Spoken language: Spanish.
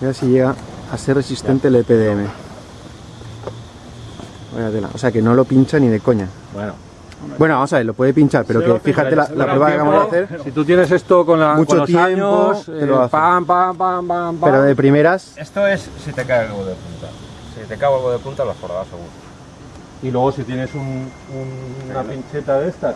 Mira si llega a ser resistente el EPDM. O sea que no lo pincha ni de coña. Bueno, Bueno, vamos a ver, lo puede pinchar, pero que fíjate la, la prueba que acabamos de hacer. Si tú tienes esto con, la, Mucho con los tiempo, años, eh, lo pam, pam, pam, pam, pam. Pero de primeras, Esto es si te cae algo de punta. Si te cae algo de punta, lo has seguro. Y luego si tienes un- un- una pincheta de estas,